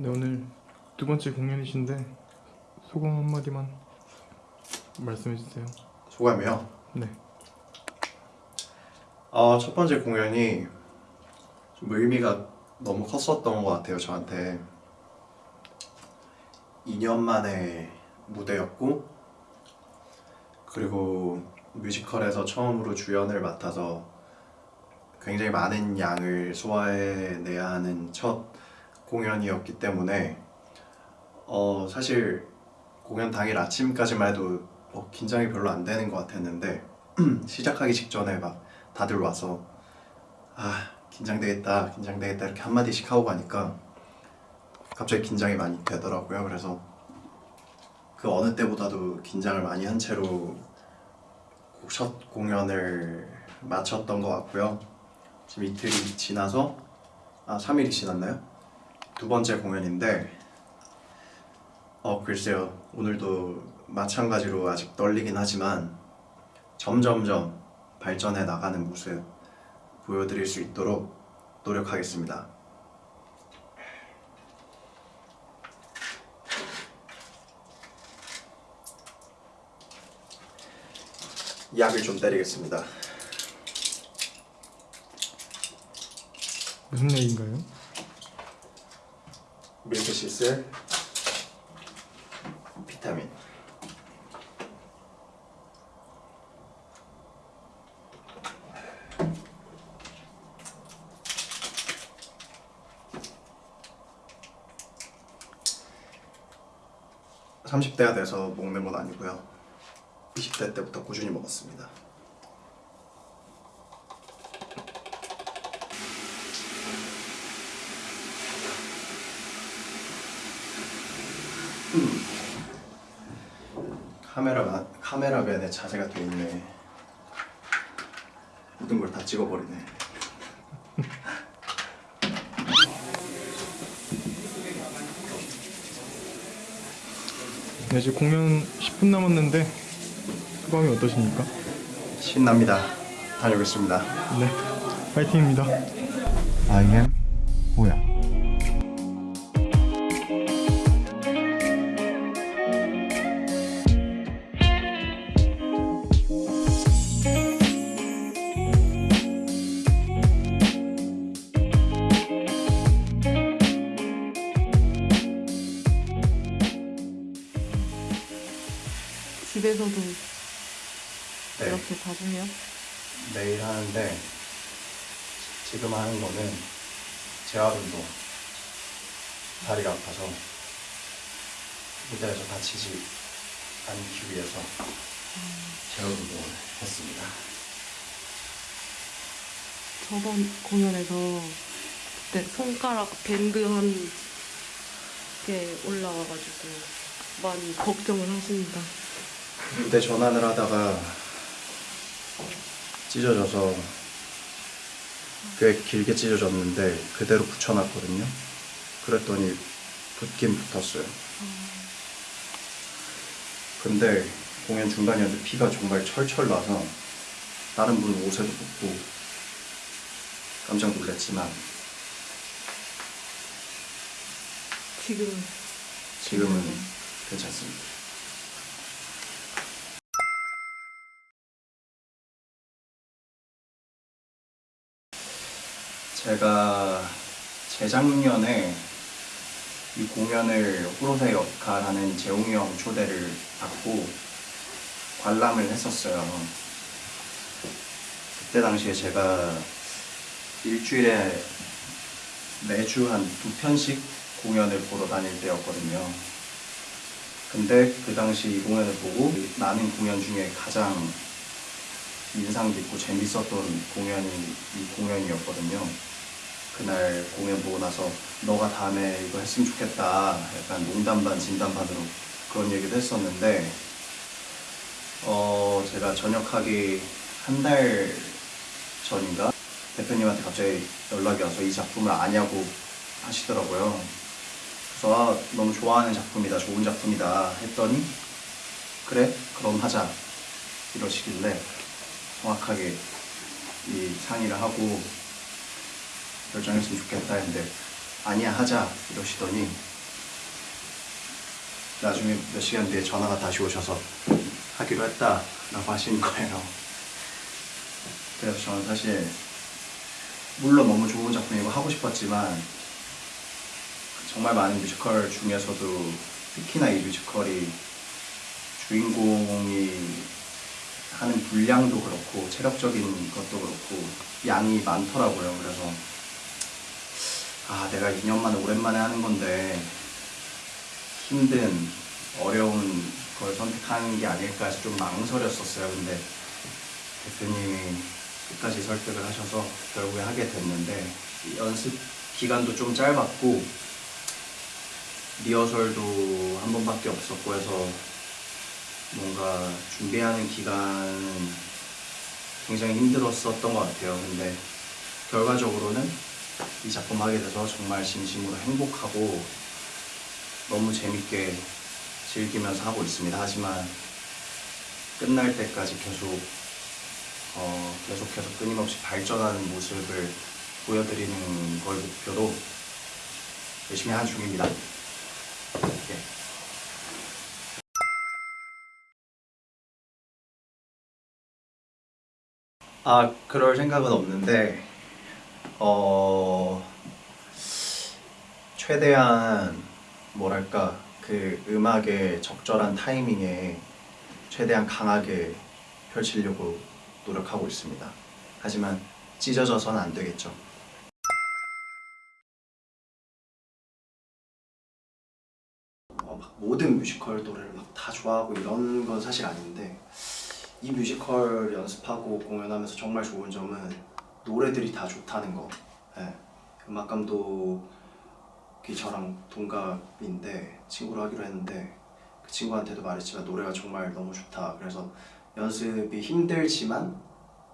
네 오늘 두 번째 공연이신데 소감 한마디만 말씀해 주세요. 소감이요? 네. 어, 첫 번째 공연이 좀 의미가 너무 컸었던 것 같아요, 저한테. 2년 만에 무대였고, 그리고 뮤지컬에서 처음으로 주연을 맡아서 굉장히 많은 양을 소화해내야 하는 첫 공연이었기 때문에, 어, 사실 공연 당일 아침까지만 해도 어, 긴장이 별로 안 되는 것 같았는데, 시작하기 직전에 막 다들 와서 아 긴장되겠다 긴장되겠다 이렇게 한마디씩 하고 가니까 갑자기 긴장이 많이 되더라고요 그래서 그 어느 때보다도 긴장을 많이 한 채로 첫 공연을 마쳤던 것 같고요 지금 이틀이 지나서 아 3일이 지났나요? 두 번째 공연인데 어 글쎄요 오늘도 마찬가지로 아직 떨리긴 하지만 점점점 발전해 나가는 모습 보여드릴 수 있도록 노력하겠습니다. 약을 좀 때리겠습니다. 무슨 얘기인가요? 밀크 시슬 비타민. (30대가) 돼서 먹는 건 아니고요. (20대) 때부터 꾸준히 먹었습니다 카메라가 카메라맨의 자세가 돼 있네. 모든 걸 다 찍어버리네. 네 이제 공연 10분 남았는데 소감이 어떠십니까? 신납니다. 다녀오겠습니다. 네 파이팅입니다. I am 호야. 집에서도 네, 이렇게 봐주면 내일 하는데 지금 하는 거는 재활 운동. 다리가 아파서 무대에서 다치지 않기 위해서 재활 운동을 했습니다. 저번 공연에서 그때 손가락 밴드 한 게 올라와가지고 많이 걱정을 하십니다. 무대 전환을 하다가 찢어져서 꽤 길게 찢어졌는데 그대로 붙여놨거든요. 그랬더니 붙긴 붙었어요. 근데 공연 중간이었는데 피가 정말 철철 나서 다른 분 옷에도 붙고 깜짝 놀랐지만 지금 지금은 괜찮습니다. 제가 재작년에 이 공연을 호로세 역할하는 재홍이 형 초대를 받고 관람을 했었어요. 그때 당시에 제가 일주일에 매주 한 두 편씩 공연을 보러 다닐 때였거든요. 근데 그 당시 이 공연을 보고 나는 공연 중에 가장 인상 깊고 재밌었던 공연이 이 공연이었거든요. 그날 공연 보고 나서 너가 다음에 이거 했으면 좋겠다. 약간 농담 반 진담 반으로 그런 얘기도 했었는데 어 제가 전역하기 한 달 전인가 대표님한테 갑자기 연락이 와서 이 작품을 아냐고 하시더라고요. 그래서 아, 너무 좋아하는 작품이다, 좋은 작품이다 했더니 그래, 그럼 하자 이러시길래 정확하게 이 상의를 하고 결정했으면 좋겠다 했는데 아니야 하자 이러시더니 나중에 몇 시간 뒤에 전화가 다시 오셔서 하기로 했다 라고 하시는 거예요. 그래서 저는 사실 물론 너무 좋은 작품이고 하고 싶었지만 정말 많은 뮤지컬 중에서도 특히나 이 뮤지컬이 주인공이 하는 분량도 그렇고 체력적인 것도 그렇고 양이 많더라고요. 그래서 아 내가 2년 만에 오랜만에 하는 건데 힘든 어려운 걸 선택하는 게 아닐까 해서 좀 망설였었어요. 근데 대표님이 끝까지 설득을 하셔서 결국에 하게 됐는데 연습 기간도 좀 짧았고 리허설도 한 번밖에 없었고 해서 뭔가 준비하는 기간은 굉장히 힘들었었던 것 같아요. 근데 결과적으로는 이 작품 하게 돼서 정말 진심으로 행복하고 너무 재밌게 즐기면서 하고 있습니다. 하지만 끝날 때까지 계속 어, 계속해서 끊임없이 발전하는 모습을 보여드리는 걸 목표로 열심히 하는 중입니다. 예. 아 그럴 생각은 없는데 어 최대한 뭐랄까 그 음악의 적절한 타이밍에 최대한 강하게 펼치려고 노력하고 있습니다. 하지만 찢어져서는 안 되겠죠. 어, 막 모든 뮤지컬 노래를 막 다 좋아하고 이런 건 사실 아닌데 이 뮤지컬 연습하고 공연하면서 정말 좋은 점은 노래들이 다 좋다는 거. 예. 음악 감독이 저랑 동갑인데 친구로 하기로 했는데 그 친구한테도 말했지만 노래가 정말 너무 좋다. 그래서 연습이 힘들지만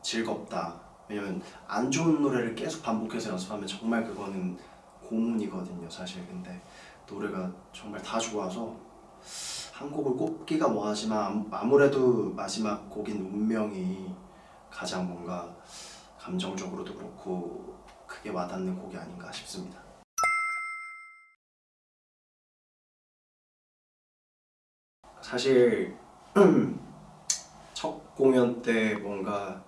즐겁다. 왜냐면 안 좋은 노래를 계속 반복해서 연습하면 정말 그거는 고문이거든요, 사실. 근데 노래가 정말 다 좋아서 한 곡을 꼽기가 뭐하지만 아무- 아무래도 마지막 곡인 운명이 가장 뭔가 감정적으로도 그렇고 크게 와닿는 곡이 아닌가 싶습니다. 사실 첫 공연 때 뭔가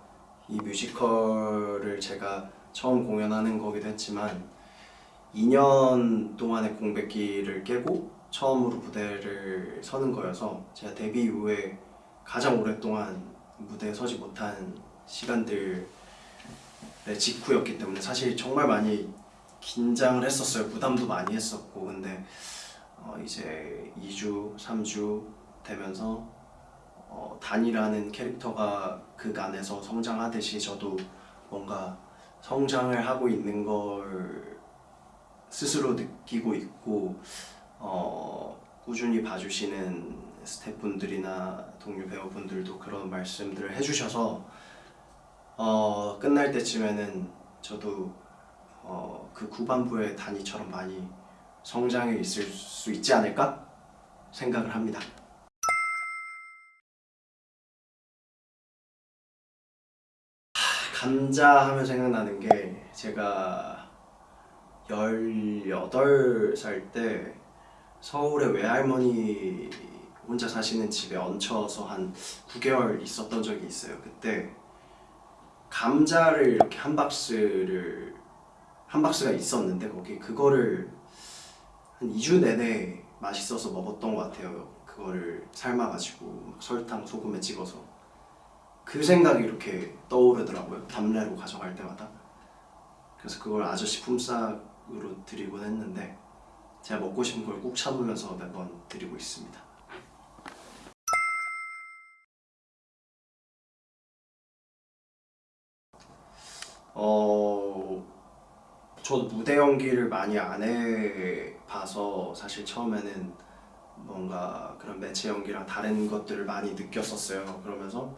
이 뮤지컬을 제가 처음 공연하는 거기도 했지만 2년 동안의 공백기를 깨고 처음으로 무대를 서는 거여서 제가 데뷔 이후에 가장 오랫동안 무대에 서지 못한 시간들의 직후였기 때문에 사실 정말 많이 긴장을 했었어요. 부담도 많이 했었고 근데 어 이제 2주, 3주 되면서 어 단이라는 캐릭터가 그 안에서 성장하듯이 저도 뭔가 성장을 하고 있는 걸 스스로 느끼고 있고 어, 꾸준히 봐주시는 스태프분들이나 동료 배우분들도 그런 말씀들을 해주셔서 어, 끝날 때쯤에는 저도 어, 그 후반부의 단위처럼 많이 성장해 있을 수 있지 않을까 생각을 합니다. 하, 감자 하면 생각나는 게 제가 18살 때 서울에 외할머니 혼자 사시는 집에 얹혀서 한 9개월 있었던 적이 있어요. 그때 감자를 이렇게 한 박스를 한 박스가 있었는데 거기 그거를 한 2주 내내 맛있어서 먹었던 것 같아요. 그거를 삶아가지고 막 설탕 소금에 찍어서 그 생각이 이렇게 떠오르더라고요. 답례로 가져갈 때마다. 그래서 그걸 아저씨 품삯으로 드리곤 했는데 제가 먹고 싶은 걸꾹 참으면서 매번 드리고 있습니다. 어, 저도 무대 연기를 많이 안 해봐서 사실 처음에는 뭔가 그런 매체 연기랑 다른 것들을 많이 느꼈었어요. 그러면서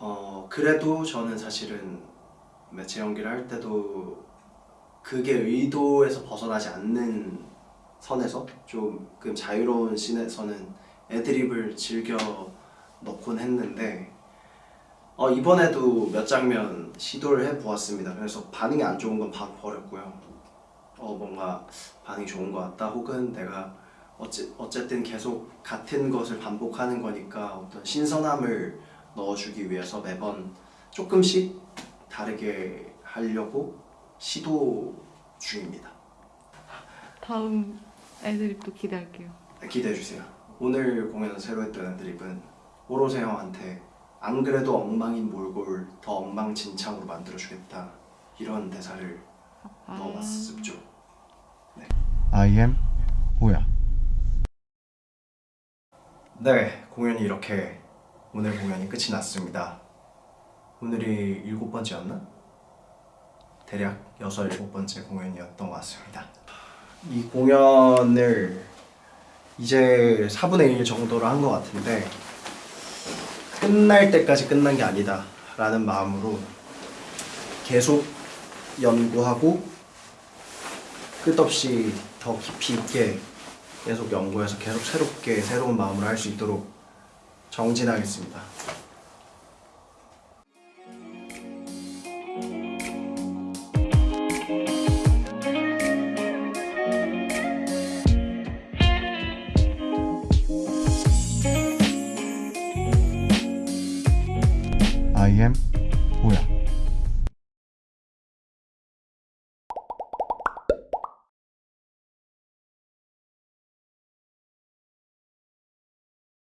어, 그래도 저는 사실은 매체 연기를 할 때도 그게 의도에서 벗어나지 않는 선에서 조금 자유로운 씬에서는 애드립을 즐겨 넣곤 했는데 어, 이번에도 몇 장면 시도를 해보았습니다. 그래서 반응이 안 좋은 건 바로 버렸고요. 어, 뭔가 반응이 좋은 것 같다. 혹은 내가 어째, 어쨌든 계속 같은 것을 반복하는 거니까 어떤 신선함을 넣어주기 위해서 매번 조금씩 다르게 하려고 시도 중입니다. 다음 애드립도 기대할게요. 기대해 주세요. 오늘 공연 새로 했던 애드립은 오로세 형한테 안 그래도 엉망인 몰골 더 엉망진창으로 만들어 주겠다 이런 대사를 넣어봤습죠. I am 호야. 네, 공연이 이렇게 오늘 공연이 끝이 났습니다. 오늘이 일곱 번째였나? 대략 여섯 일곱 번째 공연이었던 것 같습니다. 이 공연을 이제 4분의 1 정도로 한 것 같은데 끝날 때까지 끝난 게 아니다 라는 마음으로 계속 연구하고 끝없이 더 깊이 있게 계속 연구해서 계속 새롭게 새로운 마음으로 할 수 있도록 정진하겠습니다.